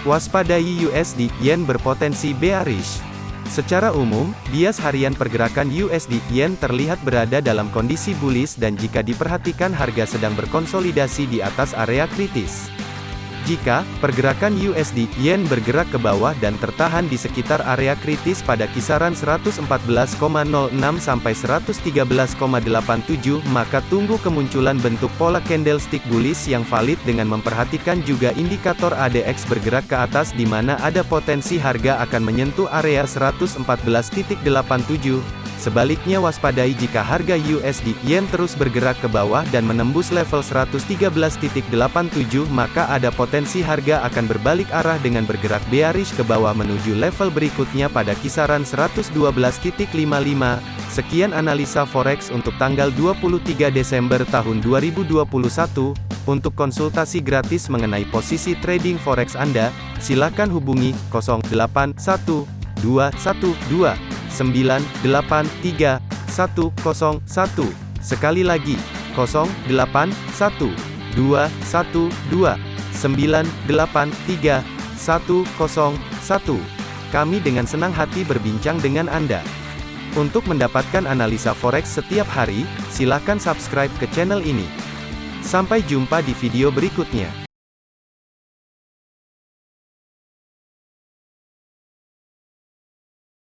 Waspadai USD Yen berpotensi bearish. Secara umum, bias harian pergerakan USD Yen terlihat berada dalam kondisi bullish dan jika diperhatikan harga sedang berkonsolidasi di atas area kritis. Jika pergerakan USD Yen bergerak ke bawah dan tertahan di sekitar area kritis pada kisaran 114,06 sampai 113,87, maka tunggu kemunculan bentuk pola candlestick bullish yang valid dengan memperhatikan juga indikator ADX bergerak ke atas di mana ada potensi harga akan menyentuh area 114.87. Sebaliknya waspadai jika harga USD Yen terus bergerak ke bawah dan menembus level 113.87 maka ada potensi harga akan berbalik arah dengan bergerak bearish ke bawah menuju level berikutnya pada kisaran 112.55. Sekian analisa forex untuk tanggal 23 Desember tahun 2021. Untuk konsultasi gratis mengenai posisi trading forex Anda, silakan hubungi 081212 983 101. Sekali lagi, 081 212 983 101. Kami dengan senang hati berbincang dengan Anda. Untuk mendapatkan analisa forex setiap hari, silakan subscribe ke channel ini. Sampai jumpa di video berikutnya.